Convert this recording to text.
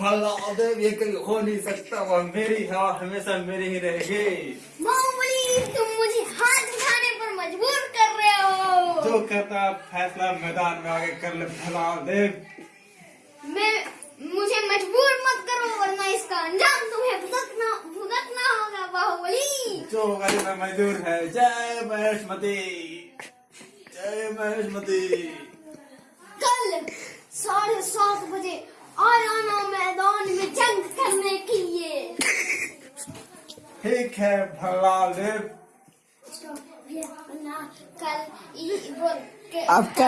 ये कहीं हो नहीं सकता वह मेरी हवा हमेशा मेरी ही रहेगी। बाहुबली तुम मुझे हाथ उठाने पर मजबूर कर रहे हो। जो कहता फैसला मैदान में आगे कर ले बलदेव मैं मुझे मजबूर मत करो वरना इसका अंजाम तुम्हें भुगतना भुगतना होगा बाहुबली जो करना मजदूर है जय महेशमती जय महेशमती कल साढ़े ठीक है भला ले। अब बोल के आपका